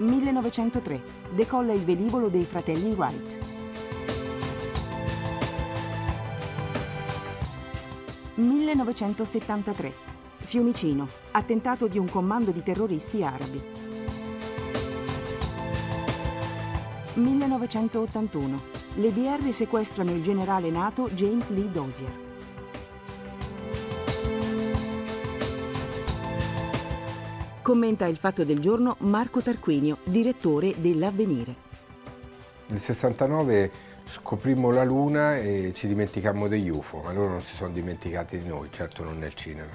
1903. Decolla il velivolo dei fratelli Wright. 1973. Fiumicino. Attentato di un comando di terroristi arabi. 1981. Le BR sequestrano il generale NATO James Lee Dozier. Commenta il fatto del giorno Marco Tarquinio, direttore dell'Avvenire. Nel 69 scoprimmo la Luna e ci dimenticammo degli UFO, ma loro non si sono dimenticati di noi, certo non nel cinema.